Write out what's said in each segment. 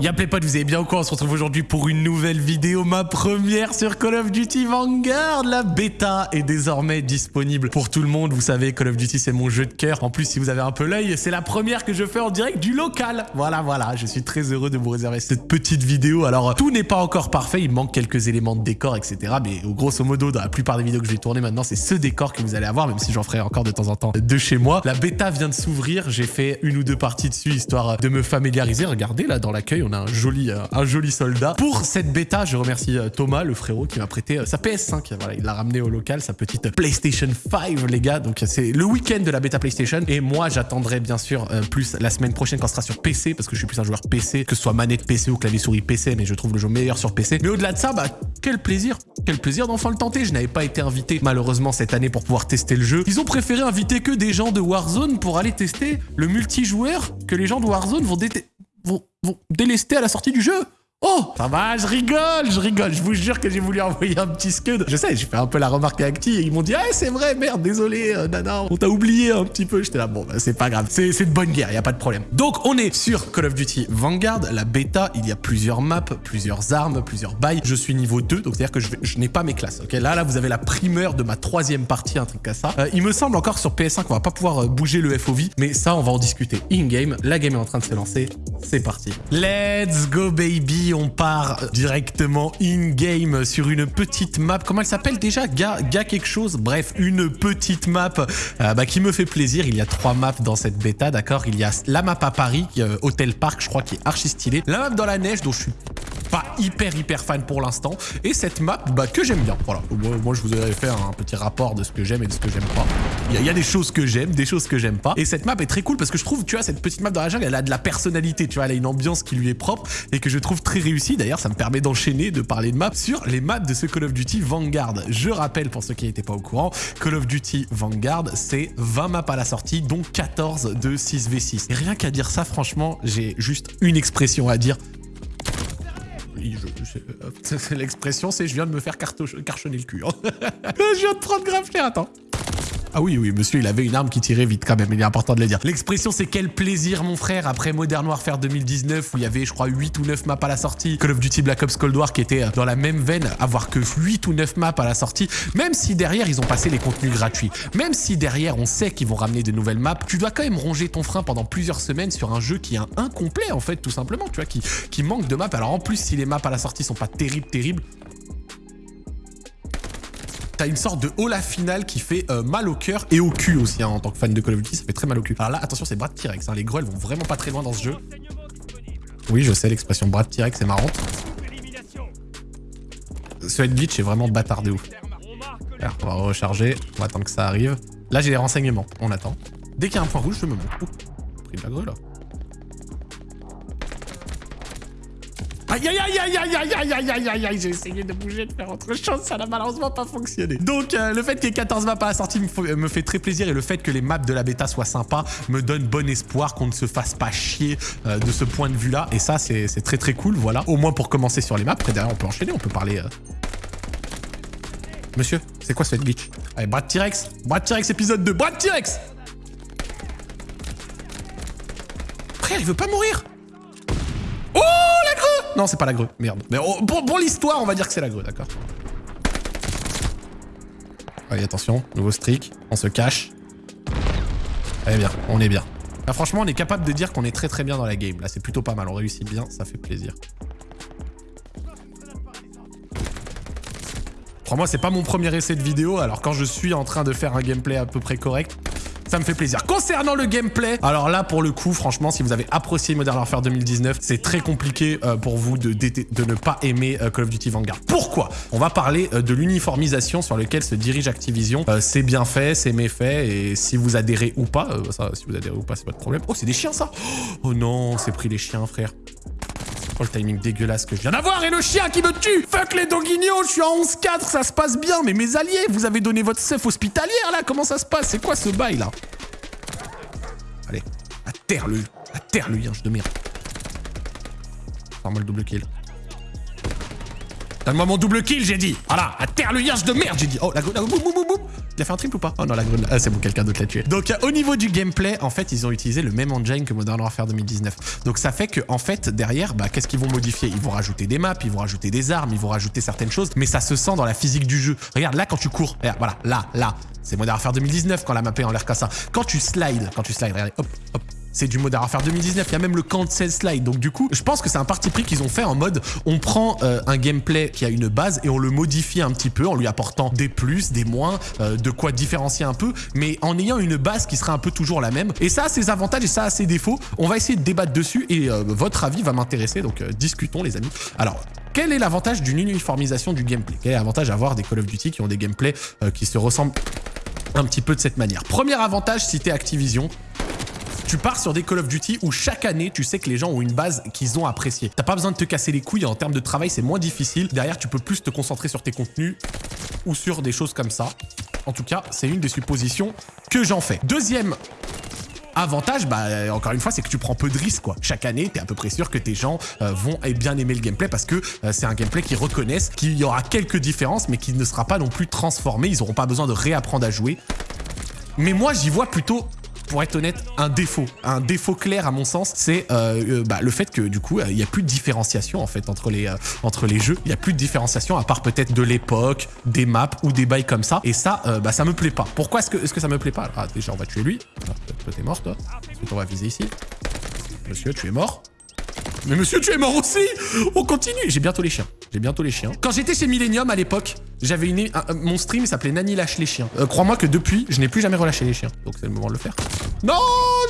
Y'a potes, vous avez bien quoi On se retrouve aujourd'hui pour une nouvelle vidéo, ma première sur Call of Duty Vanguard. La bêta est désormais disponible pour tout le monde. Vous savez, Call of Duty, c'est mon jeu de cœur. En plus, si vous avez un peu l'œil, c'est la première que je fais en direct du local. Voilà, voilà, je suis très heureux de vous réserver cette petite vidéo. Alors, tout n'est pas encore parfait, il manque quelques éléments de décor, etc. Mais grosso modo, dans la plupart des vidéos que je vais tourner maintenant, c'est ce décor que vous allez avoir, même si j'en ferai encore de temps en temps de chez moi. La bêta vient de s'ouvrir, j'ai fait une ou deux parties dessus, histoire de me familiariser. Regardez, là, dans l'accueil, euh, un joli soldat. Pour cette bêta, je remercie euh, Thomas, le frérot, qui m'a prêté euh, sa PS5. Voilà, il l'a ramené au local, sa petite PlayStation 5, les gars. Donc c'est le week-end de la bêta PlayStation. Et moi, j'attendrai bien sûr plus la semaine prochaine quand ce sera sur PC, parce que je suis plus un joueur PC, que ce soit manette PC ou clavier souris PC, mais je trouve le jeu meilleur sur PC. Mais au-delà de ça, bah, quel plaisir, quel plaisir d'enfin le tenter. Je n'avais pas été invité malheureusement cette année pour pouvoir tester le jeu. Ils ont préféré inviter que des gens de Warzone pour aller tester le multijoueur que les gens de Warzone vont, vont, vont délester à la sortie du jeu. Oh Ça va, je rigole, je rigole. Je vous jure que j'ai voulu envoyer un petit scud. Je sais, j'ai fait un peu la remarque à Acti et ils m'ont dit « Ah, c'est vrai, merde, désolé, euh, on t'a oublié un petit peu. » J'étais là, bon, bah, c'est pas grave. C'est de bonne guerre, y a pas de problème. Donc, on est sur Call of Duty Vanguard, la bêta. Il y a plusieurs maps, plusieurs armes, plusieurs bails. Je suis niveau 2, donc c'est-à-dire que je, je n'ai pas mes classes. Ok, là, là, vous avez la primeur de ma troisième partie, un truc comme ça. Euh, il me semble encore sur PS5 qu'on va pas pouvoir euh, bouger le FOV, mais ça, on va en discuter in-game. La game est en train de se lancer. C'est parti. Let's go, baby. On part directement in-game sur une petite map. Comment elle s'appelle déjà? Ga, quelque chose? Bref, une petite map euh, bah, qui me fait plaisir. Il y a trois maps dans cette bêta, d'accord? Il y a la map à Paris, euh, Hôtel Park, je crois, qui est archi stylée. La map dans la neige, dont je suis pas hyper hyper fan pour l'instant. Et cette map bah, que j'aime bien. Voilà, moi, je vous avais fait un petit rapport de ce que j'aime et de ce que j'aime pas. Il y, a des choses que j'aime, des choses que j'aime pas. Et cette map est très cool parce que je trouve, tu vois, cette petite map dans la jungle, elle a de la personnalité, tu vois, elle a une ambiance qui lui est propre et que je trouve très réussie. D'ailleurs, ça me permet d'enchaîner, de parler de maps sur les maps de ce Call of Duty Vanguard. Je rappelle, pour ceux qui n'étaient pas au courant, Call of Duty Vanguard, c'est 20 maps à la sortie, dont 14 de 6v6. Et rien qu'à dire ça, franchement, j'ai juste une expression à dire, L'expression, c'est je viens de me faire carchonner le cul. Hein. je viens de prendre grave cher, attends. Ah oui, oui, monsieur, il avait une arme qui tirait vite quand même, il est important de le dire. L'expression, c'est quel plaisir, mon frère, après Modern Warfare 2019, où il y avait, je crois, 8 ou 9 maps à la sortie, Call of Duty Black Ops Cold War qui était dans la même veine, avoir que 8 ou 9 maps à la sortie, même si derrière, ils ont passé les contenus gratuits, même si derrière, on sait qu'ils vont ramener de nouvelles maps, tu dois quand même ronger ton frein pendant plusieurs semaines sur un jeu qui est incomplet, en fait, tout simplement, tu vois, qui, qui manque de maps. Alors en plus, si les maps à la sortie sont pas terribles, terribles, t'as une sorte de hola finale qui fait euh, mal au cœur et au cul aussi, hein, en tant que fan de Call of Duty, ça fait très mal au cul. Alors là, attention, c'est Brad T-Rex, hein, les grolls vont vraiment pas très loin dans ce jeu. Oui, je sais, l'expression Brad T-Rex, c'est marrant. Ce head glitch est vraiment bâtard de ouf. On va recharger, on va attendre que ça arrive. Là, j'ai les renseignements, on attend. Dès qu'il y a un point rouge, je me monte. pris de la grue. Aïe aïe aïe aïe aïe aïe aïe aïe aïe aïe J'ai essayé de bouger, de faire autre chose, ça n'a malheureusement pas fonctionné. Donc euh, le fait qu'il y ait 14 maps à la sortie me, fait très plaisir et le fait que les maps de la bêta soient sympas me donne bon espoir qu'on ne se fasse pas chier euh, de ce point de vue là. Et ça c'est très très cool, voilà. Au moins pour commencer sur les maps. Après derrière on peut enchaîner, on peut parler... Euh. Monsieur, c'est quoi ce glitch? Allez, Brad T-Rex Brad T-Rex épisode 2 Brad T-Rex Frère, il veut pas mourir non, c'est pas la grue. Merde. Mais oh, pour, l'histoire, on va dire que c'est la grue, d'accord. Allez, attention. Nouveau streak. On se cache. Allez, bien. On est bien. Là, franchement, on est capable de dire qu'on est très très bien dans la game. Là, c'est plutôt pas mal. On réussit bien. Ça fait plaisir. Crois-moi, c'est pas mon premier essai de vidéo. Alors, quand je suis en train de faire un gameplay à peu près correct, ça me fait plaisir. Concernant le gameplay, alors là, pour le coup, franchement, si vous avez apprécié Modern Warfare 2019, c'est très compliqué euh, pour vous de, de, ne pas aimer euh, Call of Duty Vanguard. Pourquoi? On va parler euh, de l'uniformisation sur laquelle se dirige Activision. c'est bien fait, c'est méfait, et si vous adhérez ou pas, ça, si vous adhérez ou pas, c'est pas de problème. Oh, c'est des chiens, ça Oh non, c'est pris les chiens, frère. Oh, le timing dégueulasse que je viens d'avoir et le chien qui me tue Fuck les doguignons, je suis en 11-4, ça se passe bien. Mais mes alliés, vous avez donné votre chef hospitalière, là Comment ça se passe? C'est quoi ce bail, là? Allez, à terre, le... À terre, le yinche de merde. Le double kill. Donne-moi mon double kill, j'ai dit Voilà, terre, le yinche de merde, j'ai dit Oh, la, la boum, boum, boum, Il a fait un triple ou pas? Oh non, la grune. Ah, c'est bon, quelqu'un d'autre l'a tué. Donc, euh, au niveau du gameplay, en fait, ils ont utilisé le même engine que Modern Warfare 2019. Donc, ça fait que, en fait, derrière, bah, qu'est-ce qu'ils vont modifier? Ils vont rajouter des maps, ils vont rajouter des armes, ils vont rajouter certaines choses, mais ça se sent dans la physique du jeu. Regarde, là, quand tu cours, regarde, voilà, là, là, c'est Modern Warfare 2019 quand la map est en l'air comme ça. Quand tu slides, quand tu slides, regardez, hop, hop, c'est du Modern Warfare 2019, il y a même le cancel slide. Donc du coup, je pense que c'est un parti pris qu'ils ont fait en mode on prend euh, un gameplay qui a une base et on le modifie un petit peu en lui apportant des plus, des moins, euh, de quoi différencier un peu, mais en ayant une base qui sera un peu toujours la même. Et ça a ses avantages et ça a ses défauts. On va essayer de débattre dessus et euh, votre avis va m'intéresser, donc discutons les amis. Alors, quel est l'avantage d'une uniformisation du gameplay? Quel est l'avantage à avoir des Call of Duty qui ont des gameplays qui se ressemblent un petit peu de cette manière? Premier avantage, t'es Activision, tu pars sur des Call of Duty où chaque année, tu sais que les gens ont une base qu'ils ont appréciée. T'as pas besoin de te casser les couilles en termes de travail, c'est moins difficile. Derrière, tu peux plus te concentrer sur tes contenus ou sur des choses comme ça. En tout cas, c'est une des suppositions que j'en fais. Deuxième Avantage, bah, encore une fois, c'est que tu prends peu de risques, quoi. Chaque année, t'es à peu près sûr que tes gens euh, vont bien aimer le gameplay parce que euh, c'est un gameplay qui reconnaissent qu'il y aura quelques différences, mais qui ne sera pas non plus transformé. Ils n'auront pas besoin de réapprendre à jouer. Mais moi, j'y vois plutôt pour être honnête, un défaut. Un défaut clair, à mon sens, c'est euh, euh, bah, le fait que, du coup, il n'y a plus de différenciation, en fait, entre les, euh, entre les jeux. Il n'y a plus de différenciation, à part peut-être de l'époque, des maps ou des bails comme ça. Et ça, bah, ça me plaît pas. Pourquoi est-ce que, est que ça me plaît pas? Ah, Déjà, on va tuer lui. Ah, toi, t'es mort, toi. Ensuite, on va viser ici? Monsieur, tu es mort. Mais monsieur, tu es mort aussi On continue J'ai bientôt les chiens. J'ai bientôt les chiens. Quand j'étais chez Millennium à l'époque, j'avais une... mon stream s'appelait Nani lâche les chiens. Crois-moi que depuis, je n'ai plus jamais relâché les chiens. Donc c'est le moment de le faire. Non,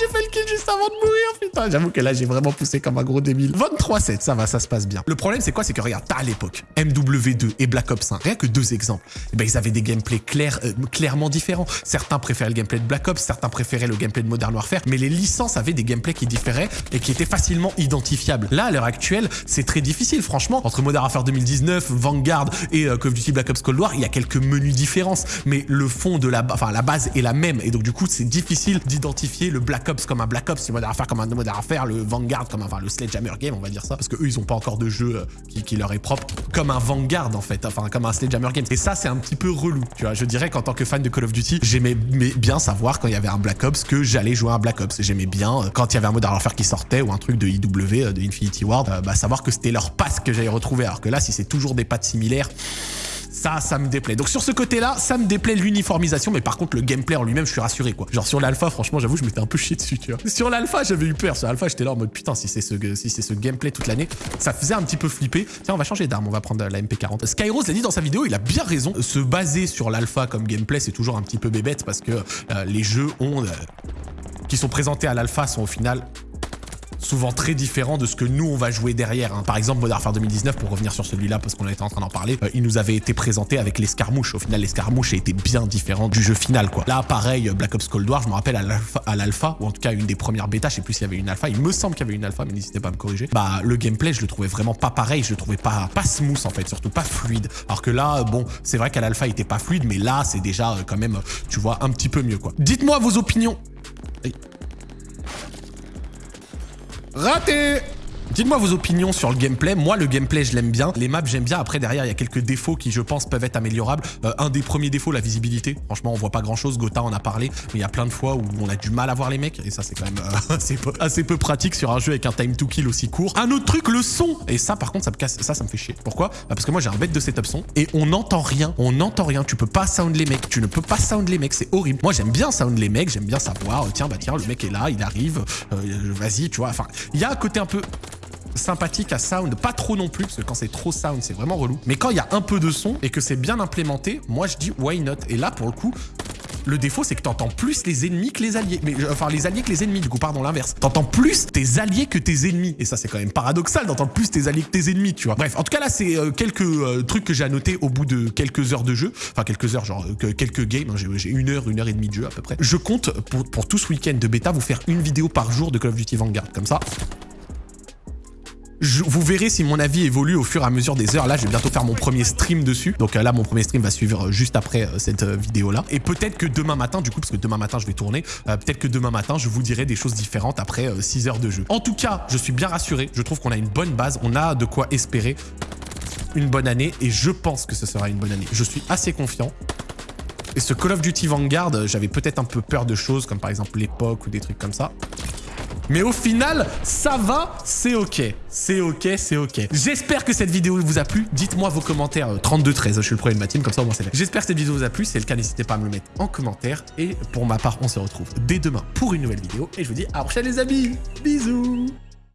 j'ai fait le kill juste avant de mourir, putain. J'avoue que là, j'ai vraiment poussé comme un gros débile. 23-7, ça va, ça se passe bien. Le problème, c'est quoi? C'est que regarde, à l'époque MW2 et Black Ops 1, rien que deux exemples. Eh ben, ils avaient des gameplays clairs, euh, clairement différents. Certains préféraient le gameplay de Black Ops, certains préféraient le gameplay de Modern Warfare, mais les licences avaient des gameplays qui différaient et qui étaient facilement identifiables. Là, à l'heure actuelle, c'est très difficile, franchement. Entre Modern Warfare 2019, Vanguard et euh, Call of Duty Black Ops Cold War, il y a quelques menus différences, mais le fond de la, enfin, la base est la même. Et donc, du coup, c'est difficile d'identifier le Black Ops comme un Black Ops, le Modern Warfare comme un Modern Warfare, le Vanguard comme un, enfin le Sledgehammer Game, on va dire ça, parce que eux ils ont pas encore de jeu euh, qui, leur est propre, comme un Vanguard en fait, enfin comme un Sledgehammer Game. Et ça c'est un petit peu relou, tu vois. Je dirais qu'en tant que fan de Call of Duty, j'aimais bien savoir quand il y avait un Black Ops que j'allais jouer à un Black Ops. J'aimais bien euh, quand il y avait un Modern Warfare qui sortait ou un truc de IW, euh, de Infinity Ward, bah savoir que c'était leur passe que j'allais retrouver. Alors que là, si c'est toujours des pattes similaires, ça, ça me déplaît. Donc sur ce côté-là, ça me déplaît l'uniformisation, mais par contre le gameplay en lui-même, je suis rassuré quoi. Genre sur l'alpha, franchement, j'avoue, je m'étais un peu chié dessus, tu vois. Sur l'alpha, j'avais eu peur. Sur l'alpha, j'étais là en mode putain, si c'est ce, si c'est ce gameplay toute l'année, ça faisait un petit peu flipper. Tiens, on va changer d'arme, on va prendre la MP40. Skyrose l'a dit dans sa vidéo, il a bien raison. Se baser sur l'alpha comme gameplay, c'est toujours un petit peu bébête parce que euh, les jeux ont euh, qui sont présentés à l'alpha sont au final souvent très différent de ce que nous on va jouer derrière. Hein. Par exemple, Modern Warfare 2019, pour revenir sur celui-là parce qu'on était en train d'en parler, euh, il nous avait été présenté avec l'escarmouche. Au final, l'escarmouche a été bien différent du jeu final quoi. Là, pareil, Black Ops Cold War, je me rappelle à l'alpha, ou en tout cas une des premières bêtas, je sais plus s'il y avait une alpha, il me semble qu'il y avait une alpha, mais n'hésitez pas à me corriger. Bah le gameplay, je le trouvais vraiment pas pareil, je le trouvais pas, pas smooth en fait, surtout pas fluide. Alors que là, bon, c'est vrai qu'à l'alpha il était pas fluide, mais là c'est déjà euh, quand même, tu vois, un petit peu mieux quoi. Dites-moi vos opinions. Raté Dites-moi vos opinions sur le gameplay. Moi, le gameplay, je l'aime bien. Les maps, j'aime bien. Après, derrière, il y a quelques défauts qui, je pense, peuvent être améliorables. Euh, un des premiers défauts, la visibilité. Franchement, on voit pas grand-chose. Gotha en a parlé. Mais il y a plein de fois où on a du mal à voir les mecs. Et ça, c'est quand même euh, assez, peu, pratique sur un jeu avec un time to kill aussi court. Un autre truc, le son. Et ça, par contre, ça me casse. Ça, ça me fait chier. Pourquoi? Bah, Parce que moi, j'ai un bête de setup son. Et on n'entend rien. On n'entend rien. Tu peux pas sound les mecs. Tu ne peux pas sound les mecs. C'est horrible. Moi, j'aime bien sound les mecs. J'aime bien savoir. tiens, bah tiens, le mec est là. Il arrive. Euh, vas-y, tu vois. Enfin, il y a un côté un peu sympathique à sound, pas trop non plus, parce que quand c'est trop sound, c'est vraiment relou. Mais quand il y a un peu de son et que c'est bien implémenté, moi je dis why not? Et là, pour le coup, le défaut, c'est que t'entends plus les ennemis que les alliés. Mais euh, enfin, les alliés que les ennemis, du coup, pardon, l'inverse. T'entends plus tes alliés que tes ennemis. Et ça, c'est quand même paradoxal d'entendre plus tes alliés que tes ennemis, tu vois. Bref, en tout cas, là, c'est euh, quelques euh, trucs que j'ai annotés au bout de quelques heures de jeu. Enfin, quelques heures, genre quelques games. Hein. J'ai une heure, une heure et demie de jeu à peu près. Je compte, pour, pour tout ce week-end de bêta, vous faire une vidéo par jour de Call of Duty Vanguard. Comme ça, vous verrez si mon avis évolue au fur et à mesure des heures. Là, je vais bientôt faire mon premier stream dessus. Donc euh, là, mon premier stream va suivre euh, juste après euh, cette vidéo-là. Et peut-être que demain matin, du coup, parce que demain matin, je vais tourner, peut-être que demain matin, je vous dirai des choses différentes après 6 heures de jeu. En tout cas, je suis bien rassuré. Je trouve qu'on a une bonne base. On a de quoi espérer une bonne année. Et je pense que ce sera une bonne année. Je suis assez confiant. Et ce Call of Duty Vanguard, j'avais peut-être un peu peur de choses, comme par exemple l'époque ou des trucs comme ça. Mais au final, ça va, c'est ok. C'est ok, c'est ok. J'espère que cette vidéo vous a plu. Dites-moi vos commentaires 32-13, je suis le premier de ma team, comme ça au moins c'est. J'espère que cette vidéo vous a plu. Si c'est le cas, n'hésitez pas à me le mettre en commentaire. Et pour ma part, on se retrouve dès demain pour une nouvelle vidéo. Et je vous dis à la prochaine les amis. Bisous